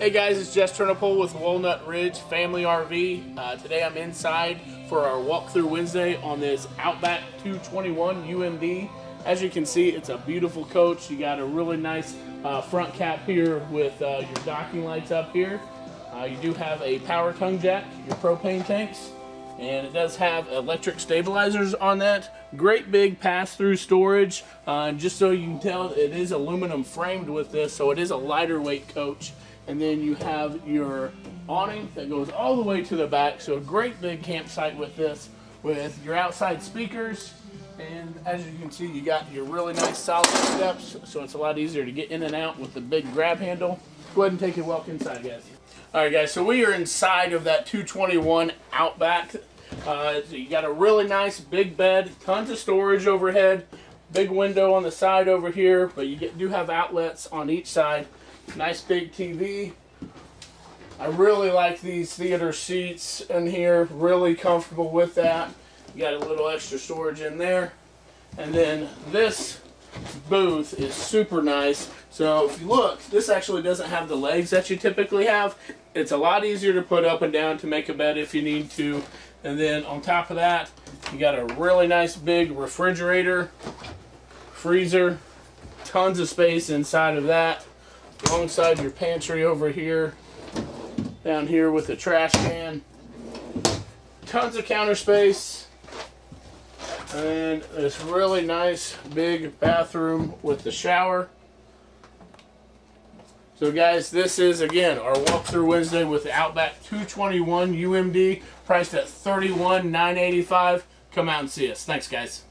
Hey guys, it's Jess Turnipole with Walnut Ridge Family RV. Uh, today I'm inside for our walkthrough Wednesday on this Outback 221 UMD. As you can see, it's a beautiful coach. You got a really nice uh, front cap here with uh, your docking lights up here. Uh, you do have a power tongue jack, your propane tanks, and it does have electric stabilizers on that. Great big pass-through storage. Uh, and just so you can tell, it is aluminum framed with this, so it is a lighter weight coach and then you have your awning that goes all the way to the back. So a great big campsite with this, with your outside speakers. And as you can see, you got your really nice solid steps, so it's a lot easier to get in and out with the big grab handle. Go ahead and take a walk inside, guys. All right, guys, so we are inside of that 221 Outback. Uh, so you got a really nice big bed, tons of storage overhead, big window on the side over here, but you get, do have outlets on each side. Nice big TV. I really like these theater seats in here. Really comfortable with that. You got a little extra storage in there. And then this booth is super nice. So if you look, this actually doesn't have the legs that you typically have. It's a lot easier to put up and down to make a bed if you need to. And then on top of that, you got a really nice big refrigerator, freezer, tons of space inside of that alongside your pantry over here, down here with the trash can. Tons of counter space. And this really nice big bathroom with the shower. So guys, this is again our walkthrough Wednesday with the Outback 221 UMD priced at 31,985. Come out and see us. Thanks guys.